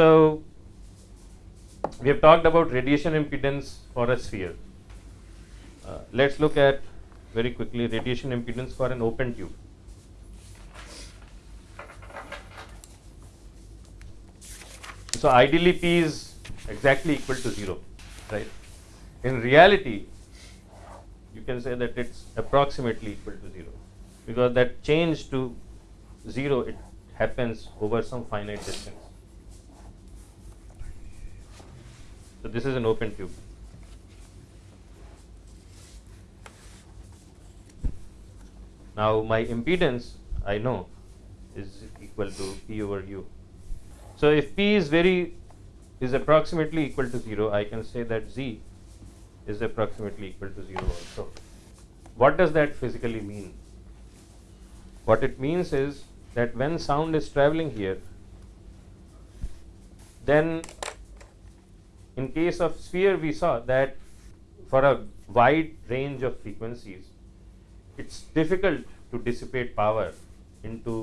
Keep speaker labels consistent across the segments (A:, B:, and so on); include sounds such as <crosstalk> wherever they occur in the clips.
A: So, we have talked about radiation impedance for a sphere. Uh, let us look at very quickly radiation impedance for an open tube. So, ideally P is exactly equal to 0, right. In reality, you can say that it is approximately equal to 0 because that change to 0 it happens over some finite distance. So, this is an open tube. Now, my impedance I know is equal to P over U. So, if P is very is approximately equal to 0, I can say that Z is approximately equal to 0 also. What does that physically mean? What it means is that when sound is traveling here, then in case of sphere we saw that for a wide range of frequencies, it's difficult to dissipate power into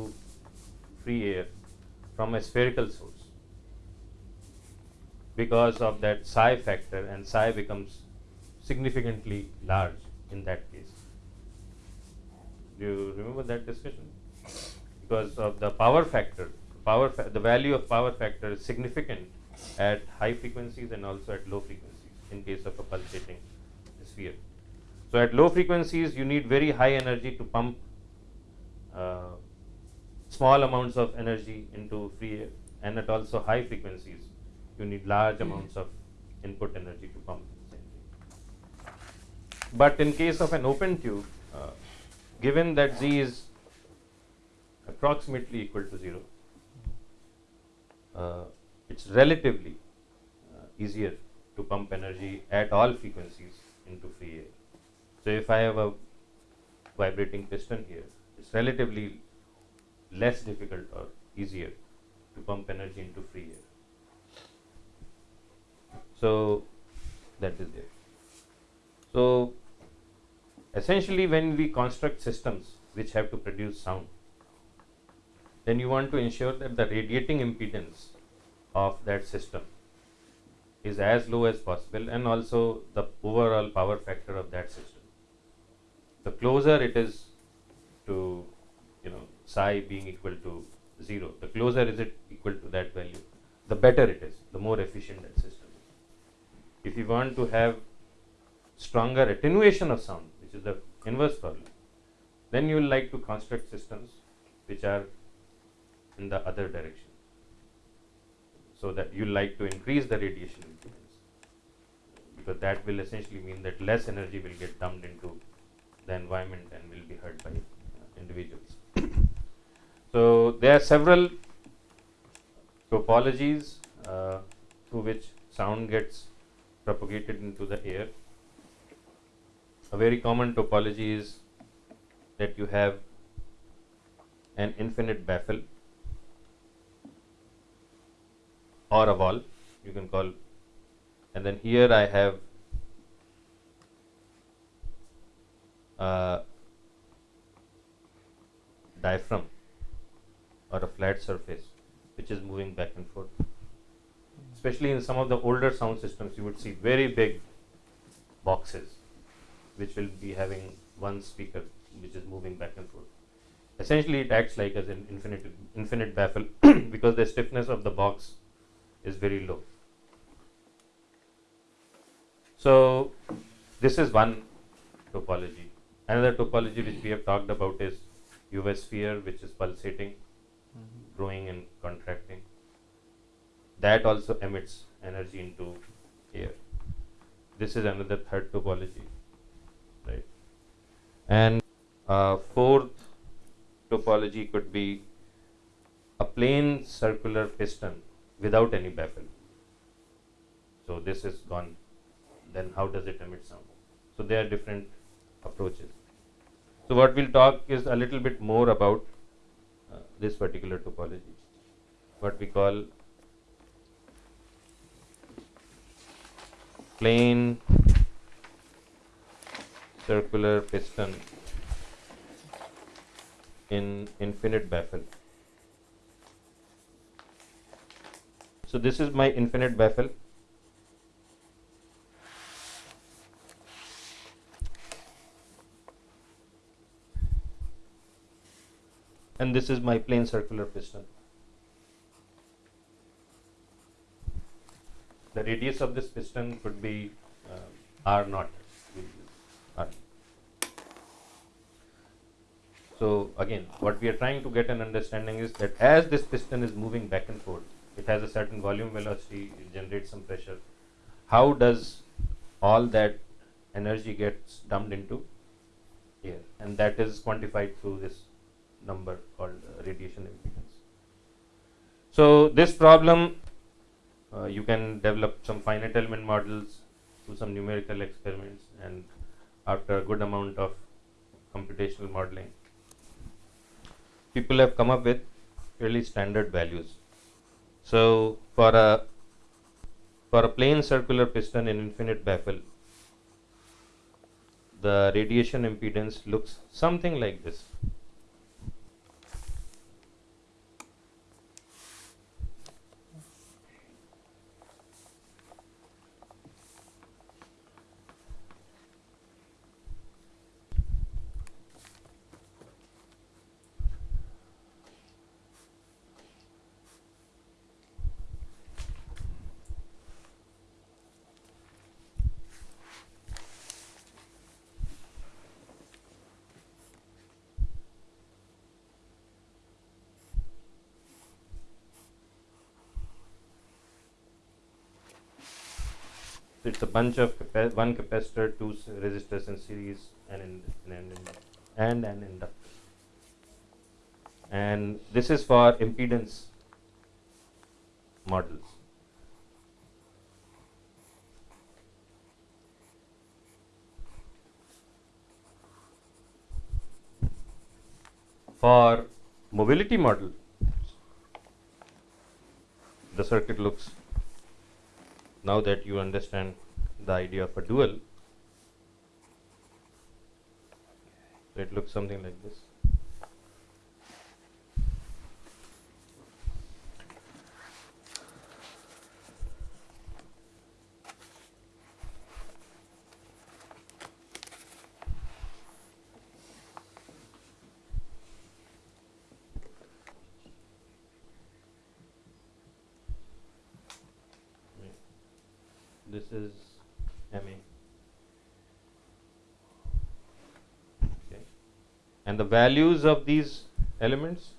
A: free air from a spherical source because of that psi factor and psi becomes significantly large in that case. Do you remember that discussion? Because of the power factor, power fa the value of power factor is significant at high frequencies and also at low frequencies in case of a pulsating sphere. So, at low frequencies you need very high energy to pump uh, small amounts of energy into free air and at also high frequencies you need large amounts of input energy to pump But in case of an open tube, uh, given that Z is approximately equal to 0, uh, it is relatively uh, easier to pump energy at all frequencies into free air. So, if I have a vibrating piston here, it is relatively less difficult or easier to pump energy into free air. So, that is there. So, essentially when we construct systems which have to produce sound, then you want to ensure that the radiating impedance of that system is as low as possible and also the overall power factor of that system. The closer it is to you know psi being equal to 0, the closer is it equal to that value, the better it is, the more efficient that system if you want to have stronger attenuation of sound, which is the inverse problem, then you will like to construct systems which are in the other direction. So that you like to increase the radiation impedance because that will essentially mean that less energy will get dumped into the environment and will be heard by uh, individuals. <coughs> so there are several topologies uh, through which sound gets propagated into the air. A very common topology is that you have an infinite baffle or a wall you can call. And then here I have a diaphragm or a flat surface which is moving back and forth. Especially in some of the older sound systems you would see very big boxes which will be having one speaker which is moving back and forth. Essentially it acts like as an infinite infinite baffle <clears throat> because the stiffness of the box is very low so this is one topology another topology which we have talked about is UV sphere which is pulsating mm -hmm. growing and contracting that also emits energy into air. This is another third topology, right? And uh, fourth topology could be a plain circular piston without any baffle. So this is gone. Then how does it emit sound? So there are different approaches. So what we'll talk is a little bit more about uh, this particular topology, what we call plain circular piston in infinite baffle. So this is my infinite baffle. And this is my plane circular piston. The radius of this piston could be uh, R naught. So again, what we are trying to get an understanding is that as this piston is moving back and forth, it has a certain volume velocity, it generates some pressure. How does all that energy gets dumped into air? And that is quantified through this number called uh, radiation impedance. So this problem, uh, you can develop some finite element models, do some numerical experiments, and after a good amount of computational modeling, people have come up with fairly standard values. So for a for a plane circular piston in infinite baffle, the radiation impedance looks something like this. It's a bunch of capa one capacitor, two resistors in series, and in, and, and an inductor. And this is for impedance models. For mobility model, the circuit looks now that you understand the idea of a dual, it looks something like this is MA. Okay. And the values of these elements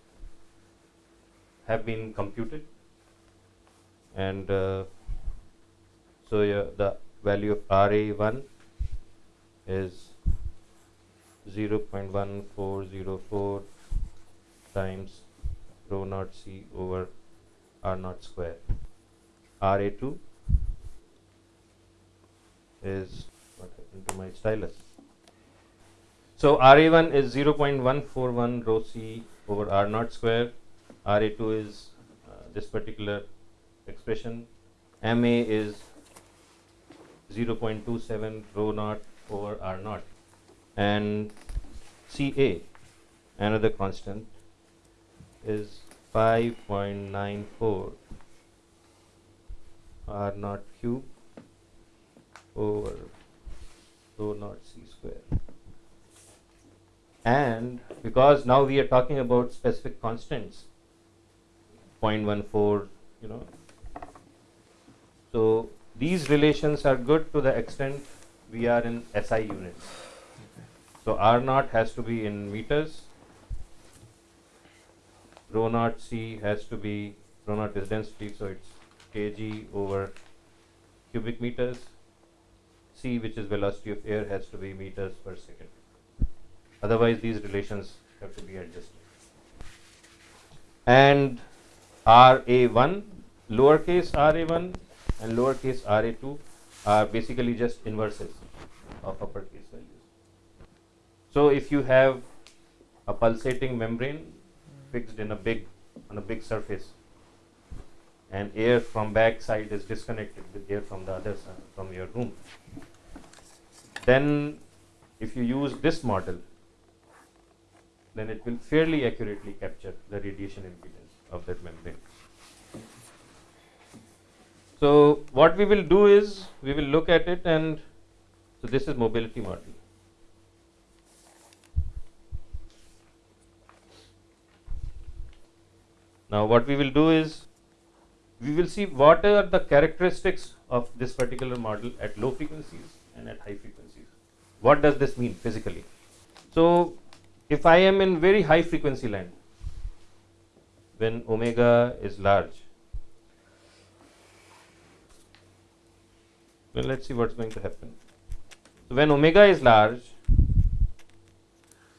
A: have been computed and uh, so the value of RA1 is 0.1404 times rho naught C over R naught square. RA2 is what happened to my stylus. So RA1 is 0.141 rho C over R naught square. RA2 is uh, this particular expression. MA is 0.27 rho naught over R naught. And CA, another constant, is 5.94 R naught cube over rho naught c square. And because now we are talking about specific constants, 0.14, you know, so these relations are good to the extent we are in SI units. So R naught has to be in meters, rho naught C has to be, rho naught is density, so it's kg over cubic meters, c which is velocity of air has to be meters per second. Otherwise these relations have to be adjusted. And RA1, lowercase RA1 and lowercase RA2 are basically just inverses of uppercase values. So if you have a pulsating membrane fixed in a big on a big surface and air from back side is disconnected with air from the other side from your room then if you use this model then it will fairly accurately capture the radiation impedance of that membrane So what we will do is we will look at it and so this is mobility model. Now what we will do is we will see what are the characteristics of this particular model at low frequencies and at high frequencies. What does this mean physically? So if I am in very high frequency land when omega is large well let's see what's going to happen so when omega is large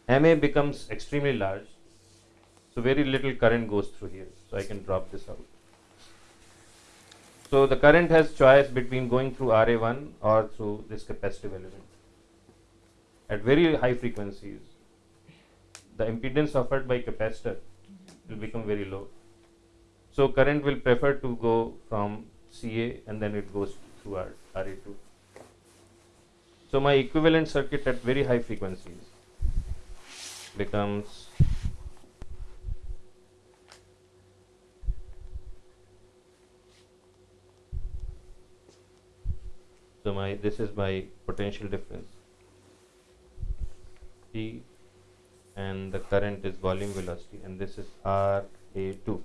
A: ma becomes extremely large so very little current goes through here. So I can drop this out. So the current has choice between going through RA1 or through this capacitive element. At very high frequencies, the impedance offered by capacitor will become very low. So current will prefer to go from CA and then it goes through R, RA2. So my equivalent circuit at very high frequencies becomes so my this is my potential difference T and the current is volume velocity and this is RA2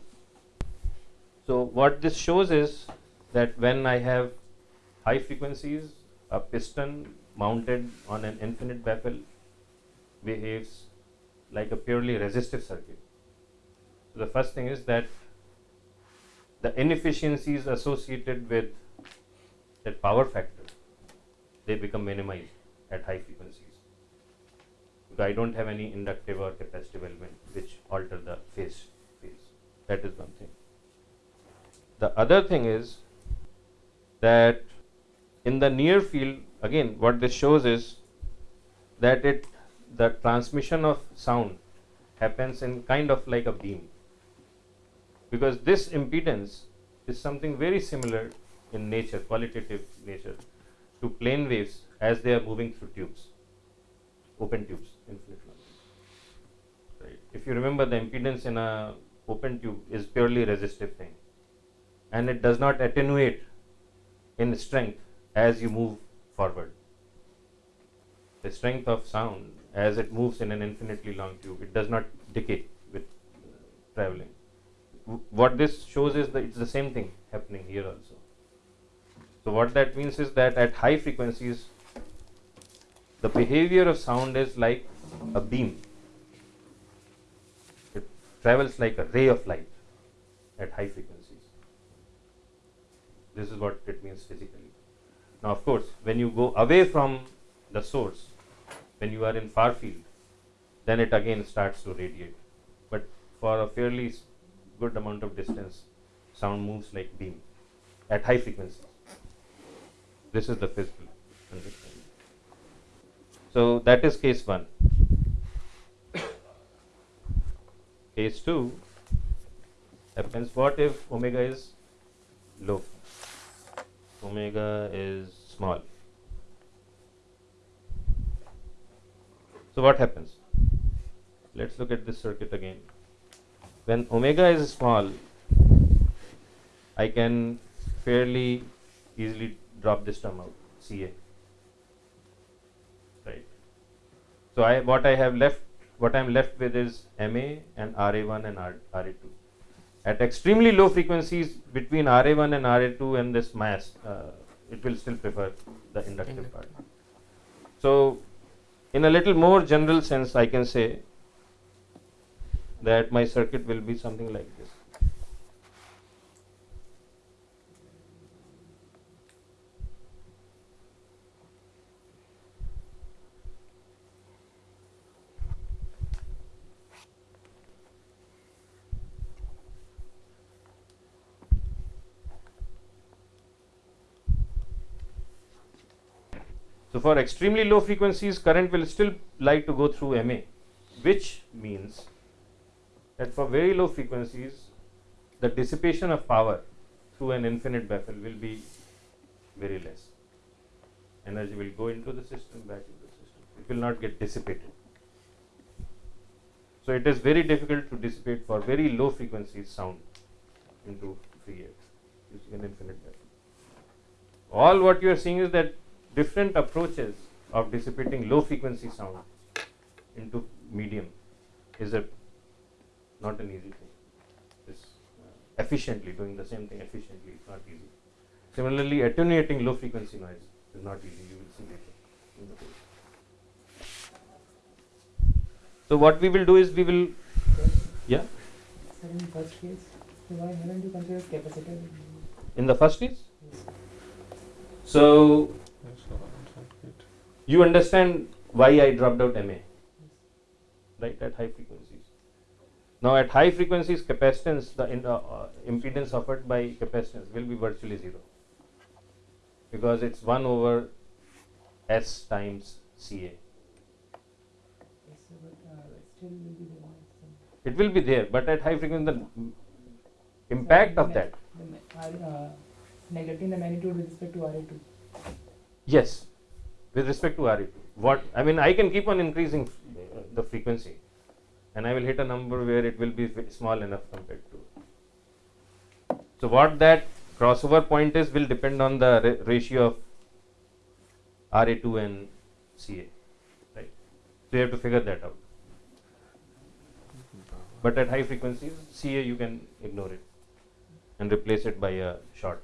A: so what this shows is that when I have high frequencies a piston mounted on an infinite baffle behaves like a purely resistive circuit so the first thing is that the inefficiencies associated with that power factor they become minimized at high frequencies. Because I don't have any inductive or capacitive element which alter the phase. phase. That is one thing. The other thing is that in the near field, again, what this shows is that it the transmission of sound happens in kind of like a beam because this impedance is something very similar in nature, qualitative nature to plane waves as they are moving through tubes, open tubes, infinite Right. If you remember, the impedance in a open tube is purely resistive thing, and it does not attenuate in strength as you move forward. The strength of sound as it moves in an infinitely long tube, it does not decay with traveling. What this shows is that it's the same thing happening here also. So what that means is that at high frequencies, the behavior of sound is like a beam. It travels like a ray of light at high frequencies. This is what it means physically. Now, of course, when you go away from the source, when you are in far field, then it again starts to radiate. But for a fairly good amount of distance, sound moves like beam at high frequencies. This is the physical. So that is case 1. Case 2 happens what if omega is low? Omega is small. So what happens? Let's look at this circuit again. When omega is small, I can fairly easily drop this term out, CA. Right. So I what I have left, what I am left with is MA and RA1 and RA2. At extremely low frequencies between RA1 and RA2 and this mass, uh, it will still prefer the inductive part. So in a little more general sense, I can say that my circuit will be something like this. For extremely low frequencies, current will still like to go through MA, which means that for very low frequencies, the dissipation of power through an infinite baffle will be very less. Energy will go into the system, back into the system. It will not get dissipated. So it is very difficult to dissipate for very low frequencies sound into free air using an infinite baffle. all what you are seeing is that different approaches of dissipating low frequency sound into medium is a not an easy thing. This uh, efficiently doing the same thing efficiently is not easy. Similarly, attenuating low frequency noise is not easy. You will see later. the. So what we will do is we will yeah
B: Sir, in first case, why haven't you considered capacitor?
A: in the first case. So you understand why I dropped out MA, right? At high frequencies. Now at high frequencies, capacitance, the in, uh, uh, impedance offered by capacitance will be virtually zero because it's one over S times CA.
B: Yes, but uh, still will be there.
A: It will be there, but at high frequency, the impact of that,
B: The ma- R- uh, neglecting the magnitude with respect to RA2.
A: yes, with respect to RE2. What I mean, I can keep on increasing uh, the frequency, and I will hit a number where it will be small enough compared to. So what that crossover point is will depend on the ra- ratio of RA2 and CA, right? So you have to figure that out. But at high frequencies, CA you can ignore it and replace it by a short.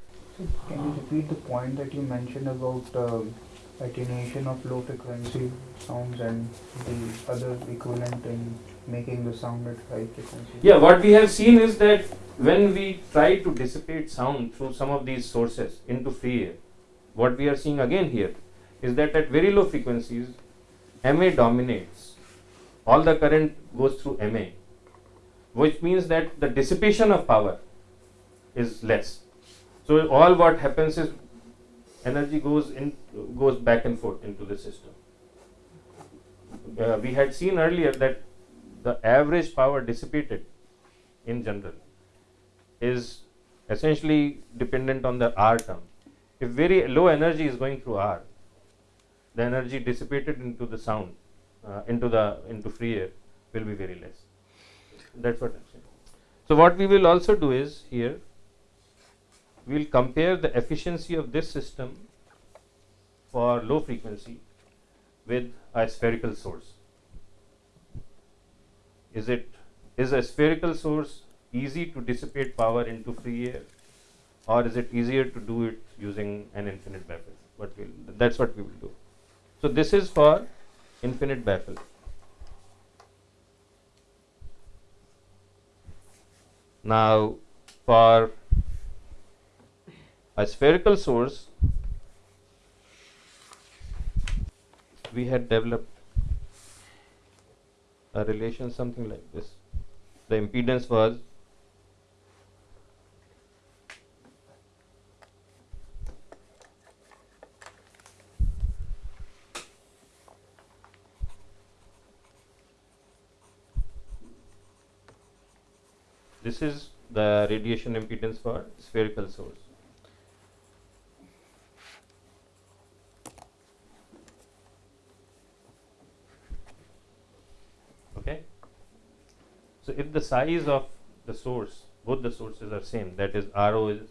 C: Can you repeat the point that you mentioned about um, attenuation of low frequency sounds and the other equivalent in making the sound at high frequency?
A: Yeah, what we have seen is that when we try to dissipate sound through some of these sources into free air, what we are seeing again here is that at very low frequencies, MA dominates. All the current goes through MA, which means that the dissipation of power is less. So all what happens is energy goes in goes back and forth into the system. Uh, we had seen earlier that the average power dissipated in general is essentially dependent on the R term. If very low energy is going through R, the energy dissipated into the sound, uh, into the into free air, will be very less. That's what I'm saying. So what we will also do is here, we will compare the efficiency of this system for low frequency with a spherical source. Is it is a spherical source easy to dissipate power into free air, or is it easier to do it using an infinite baffle? What will that's what we will do. So this is for infinite baffle. Now for a spherical source, we had developed a relation something like this. The impedance was this is the radiation impedance for spherical source. Okay. So if the size of the source, both the sources are same, that is RO is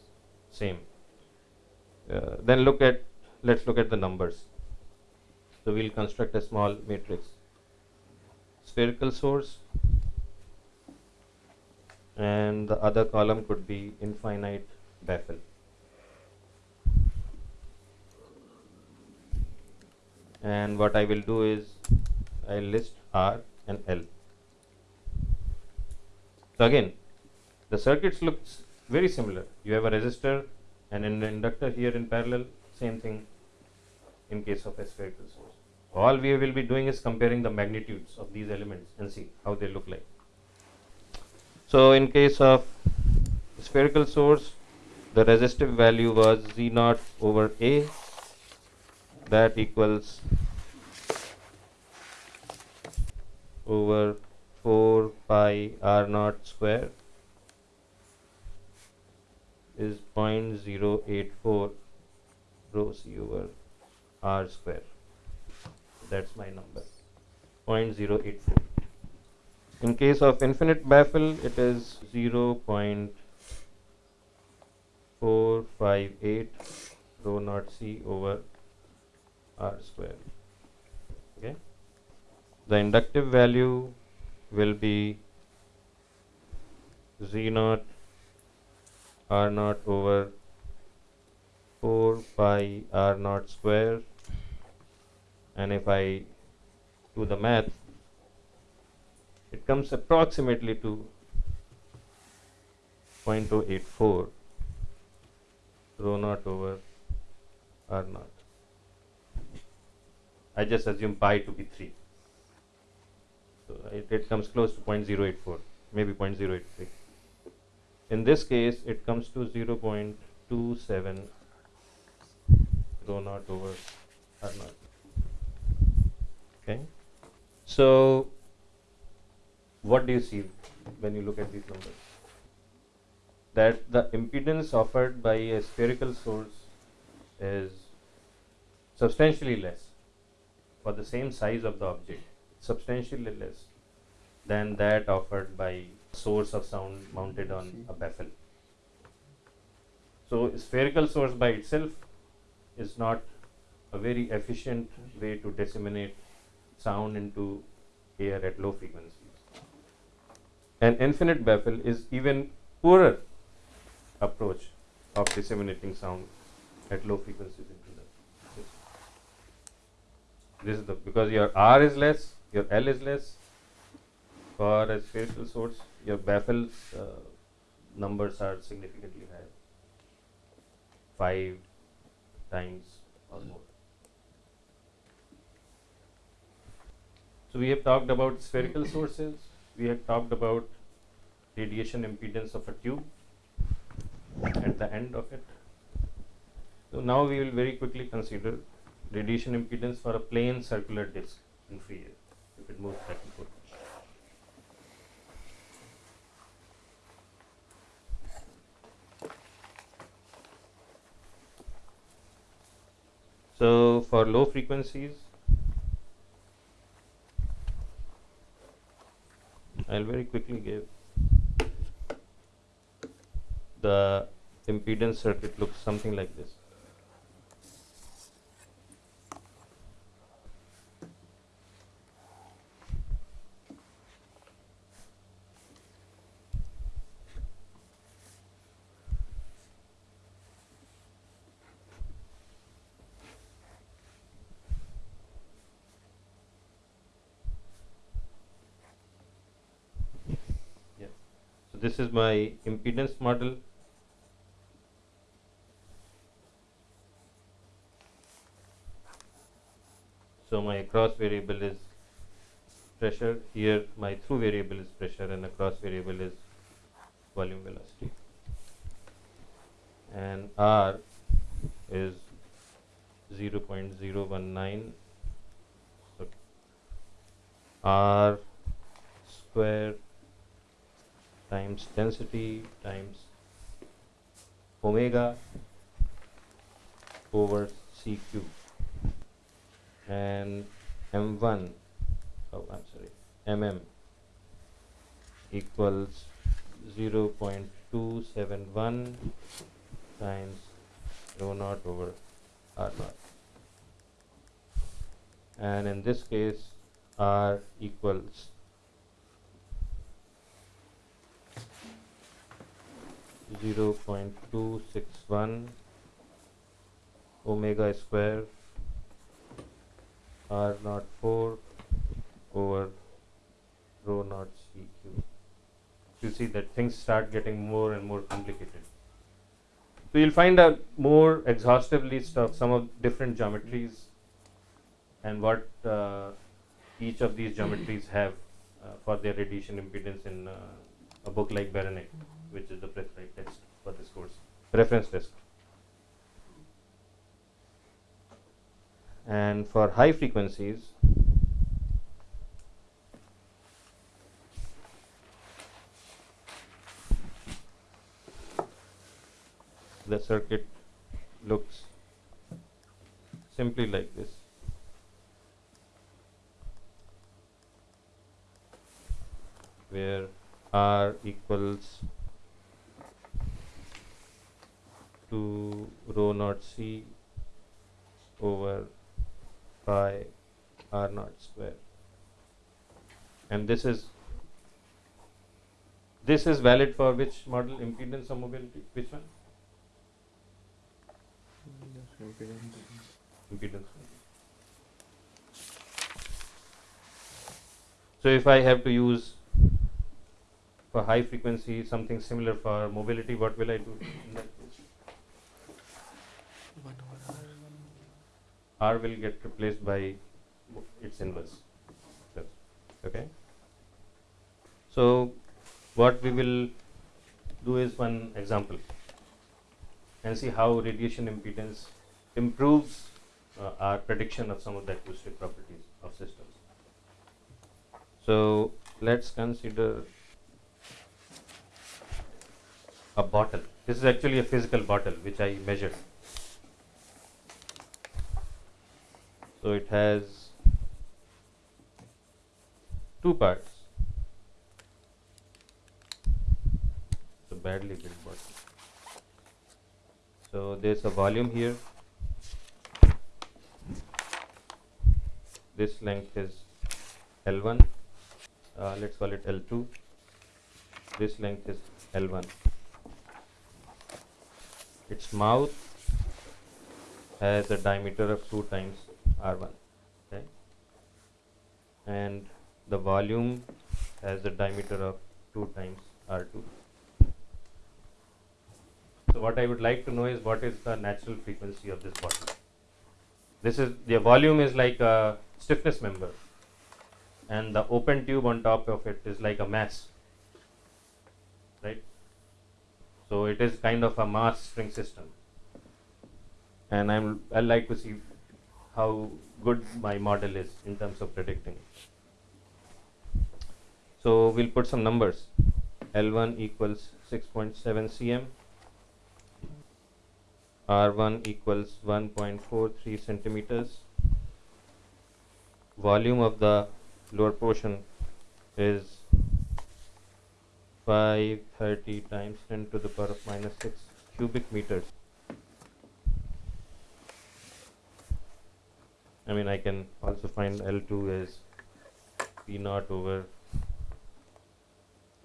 A: same. Uh, then look at let's look at the numbers. So we'll construct a small matrix. Spherical source and the other column could be infinite baffle. And what I will do is I'll list R and L. So again, the circuits looks very similar. You have a resistor and an inductor here in parallel, same thing in case of a spherical source. All we will be doing is comparing the magnitudes of these elements and see how they look like. So in case of spherical source, the resistive value was Z naught over A that equals over 4 pi R naught square is 0.084 rho C over R square. That's my number 0.084. In case of infinite baffle, it is 0.458 rho naught c over r square okay the inductive value will be z naught r naught over 4 pi r naught square and if I do the math it comes approximately to 0.084 rho naught over r naught. I just assume pi to be 3. It, it comes close to 0.084, maybe 0.083. In this case, it comes to 0.27 rho naught over r naught. Okay. So, what do you see when you look at these numbers? That the impedance offered by a spherical source is substantially less for the same size of the object, substantially less than that offered by source of sound mounted on a baffle. So, spherical source by itself is not a very efficient way to disseminate sound into air at low frequencies. An infinite baffle is even poorer approach of disseminating sound at low frequencies into the system. This is the because your R is less, your L is less. For a spherical source, your baffles uh, numbers are significantly higher, five times or more. So we have talked about spherical sources. We have talked about radiation impedance of a tube at the end of it. So now we will very quickly consider radiation impedance for a plane circular disc in free air So for low frequencies, I'll very quickly give the impedance circuit looks something like this. This is my impedance model. So my cross variable is pressure. Here my through variable is pressure and the cross variable is volume velocity. And R is 0.019. So R square times density times omega over c and m1 oh I'm sorry mm equals 0.271 times rho naught over r naught. And in this case r equals zero point two six one omega square r naught four over rho naught c cube. You see that things start getting more and more complicated. So you'll find a more exhaustive list of some of different geometries and what uh, each of these geometries have uh, for their radiation impedance in uh, a book like Beranek, which is the prescribed text for this course, reference test. And for high frequencies, the circuit looks simply like this. where R equals to rho naught c over pi r naught square. And this is this is valid for which model? Impedance or mobility which one? Impedance. impedance. So if I have to use for high frequency something similar for mobility what will I do in that case? R will get replaced by its inverse. Okay? So what we will do is one example and see how radiation impedance improves uh, our prediction of some of the acoustic properties of systems. So let's consider a bottle. This is actually a physical bottle which I measured. So it has two parts. It's a badly built bottle. So there's a volume here. This length is L1 uh, let's call it L2 this length is L1 its mouth has a diameter of 2 times R1 okay? And the volume has a diameter of 2 times R2 so what I would like to know is what is the natural frequency of this bottle? This is the volume is like a stiffness member and the open tube on top of it is like a mass right so it is kind of a mass spring system. And i'm i like to see how good my model is in terms of predicting. So we'll put some numbers. L1 equals 6.7 cm. R1 equals 1.43 centimeters. Volume of the lower portion is 530 times 10 to the power of minus 6 cubic meters. I mean I can also find L2 as P naught over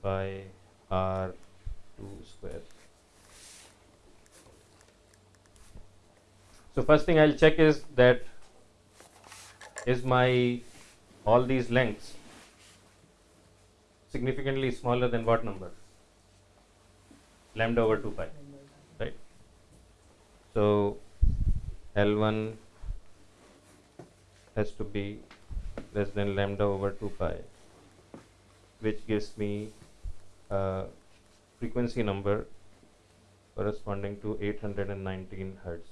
A: pi R2 square. So first thing I'll check is that is my all these lengths significantly smaller than what number? Lambda over 2 pi right? So L1 has to be less than lambda over 2 pi which gives me a frequency number corresponding to 819 hertz.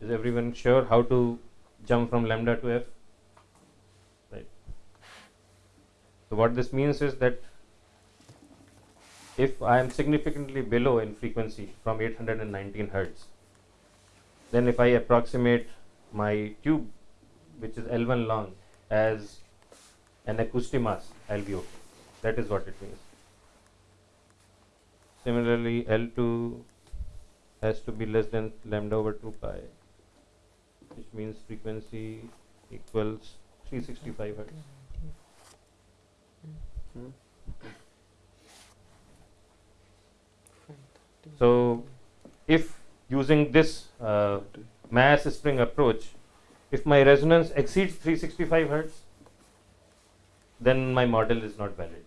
A: Is everyone sure how to jump from lambda to f right so what this means is that if I am significantly below in frequency from 819 hertz then if I approximate my tube which is L1 long as an acoustic mass I'll be okay that is what it means. Similarly L2 has to be less than lambda over 2 pi which means frequency equals 365 hertz so if using this uh, mass spring approach if my resonance exceeds 365 hertz then my model is not valid.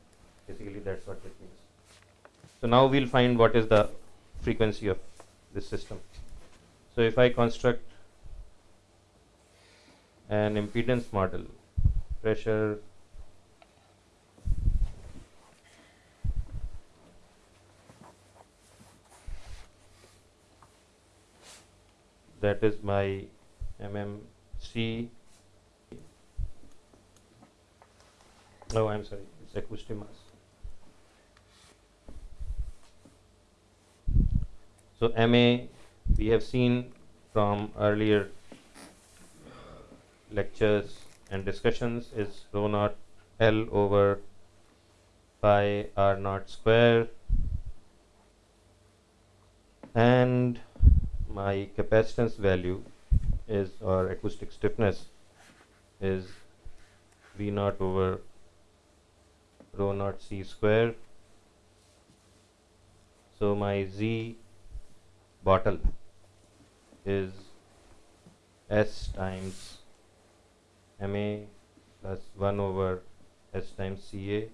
A: Basically that's what it means. So now we'll find what is the frequency of this system. So if I construct an impedance model pressure that is my mmc oh i'm sorry it's acoustic mass so ma we have seen from earlier lectures and discussions is rho naught L over pi R naught square. And my capacitance value is or acoustic stiffness is V naught over rho naught C square. So my Z bottle is S times MA plus 1 over S times CA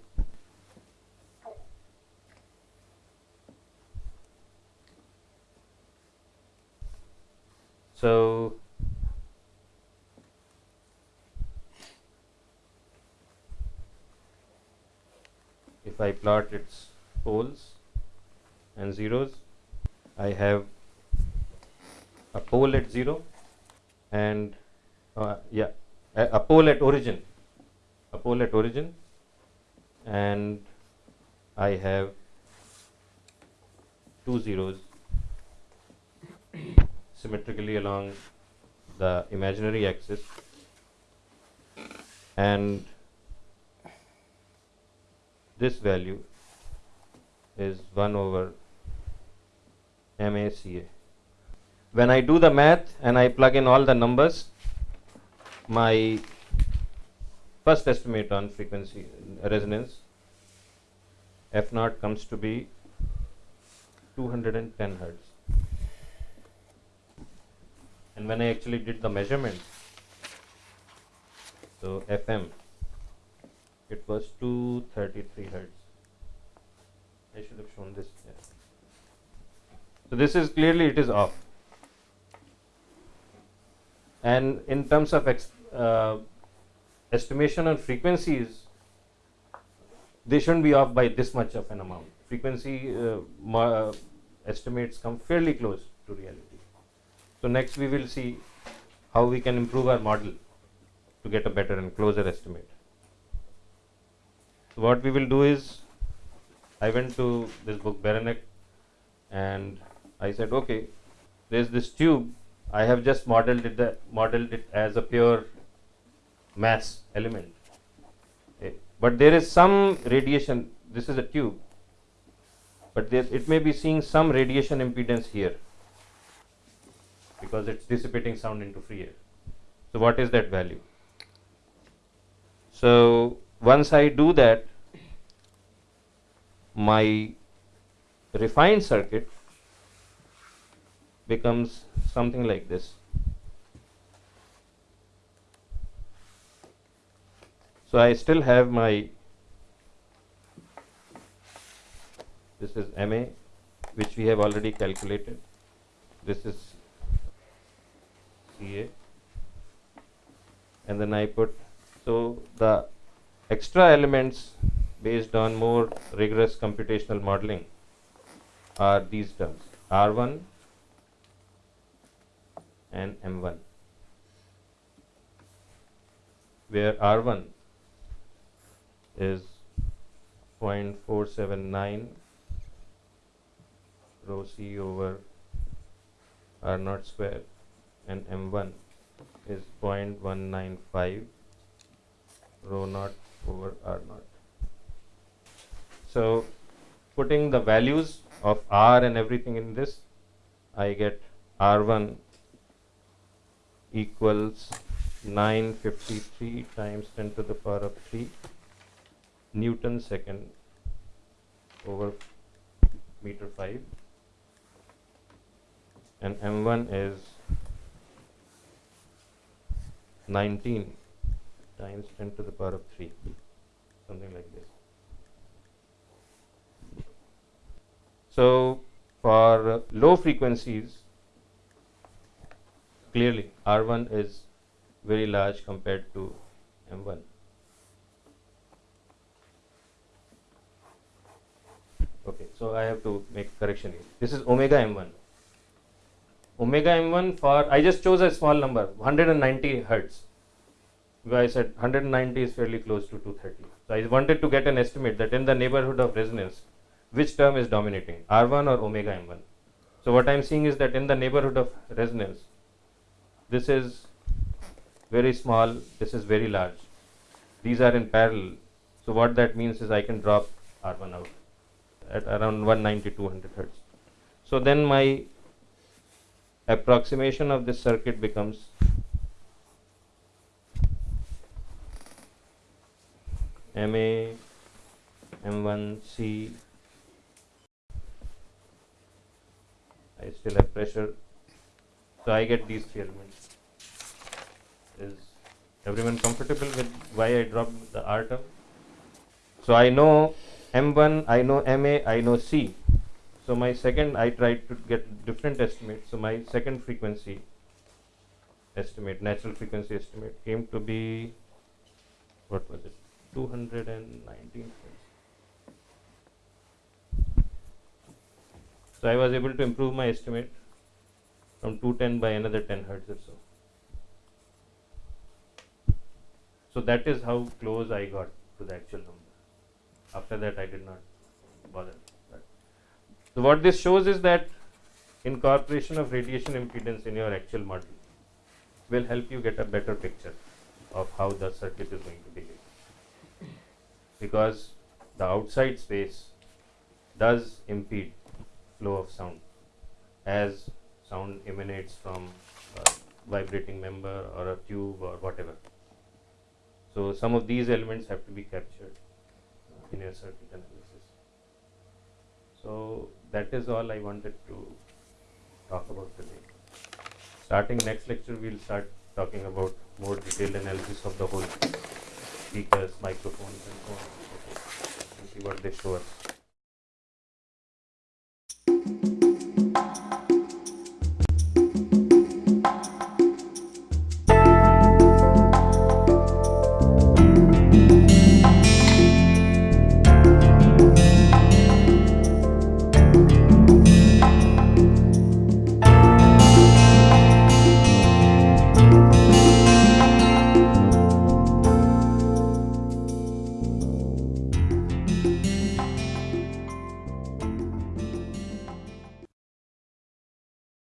A: so if I plot its poles and zeros I have a pole at 0 and uh, yeah a, a pole at origin a pole at origin and I have two zeros symmetrically along the imaginary axis and this value is 1 over MACA. When I do the math and I plug in all the numbers, my first estimate on frequency resonance F naught comes to be 210 hertz. And when I actually did the measurements, so FM, it was 233 hertz. I should have shown this. Yeah. So this is clearly it is off. And in terms of uh, estimation on frequencies, they shouldn't be off by this much of an amount. Frequency uh, mo- estimates come fairly close to reality. So next we will see how we can improve our model to get a better and closer estimate. So what we will do is, I went to this book Beranek and I said, okay, there's this tube. I have just modeled it, the, modeled it as a pure mass element. Okay. But there is some radiation. This is a tube, but there, it may be seeing some radiation impedance here because it's dissipating sound into free air. So what is that value? So once I do that, my refined circuit becomes something like this. So I still have my this is MA which we have already calculated. This is CA and then I put so the extra elements based on more rigorous computational modeling are these terms R1 and M1 where R1 is 0.479 rho C over R naught square and M1 is 0.195 rho naught over R naught. So putting the values of R and everything in this, I get R1 equals 953 times 10 to the power of 3 Newton second over meter 5 and M1 is 19 times 10 to the power of 3 something like this. So for low frequencies clearly R1 is very large compared to M1 okay so I have to make correction here. This is omega M1 omega m1 for I just chose a small number 190 hertz. Because I said 190 is fairly close to 230 so I wanted to get an estimate that in the neighborhood of resonance which term is dominating R1 or omega m1 so what I am seeing is that in the neighborhood of resonance this is very small this is very large. These are in parallel. So what that means is I can drop R1 out at around 190 200 hertz. So then my approximation of this circuit becomes MA M1C I still have pressure so I get these three elements. Is everyone comfortable with why I dropped the R term? So I know M1 I know MA I know C so my second I tried to get different estimates. So my second frequency estimate natural frequency estimate came to be what was it? 219 so I was able to improve my estimate from 210 by another 10 hertz or so. So that is how close I got to the actual number. After that I did not bother what this shows is that incorporation of radiation impedance in your actual model will help you get a better picture of how the circuit is going to behave. Because the outside space does impede flow of sound as sound emanates from a vibrating member or a tube or whatever. So some of these elements have to be captured in your circuit analysis. So that is all I wanted to talk about today. Starting next lecture we'll start talking about more detailed analysis of the whole speakers microphones and so on and so forth see what they show us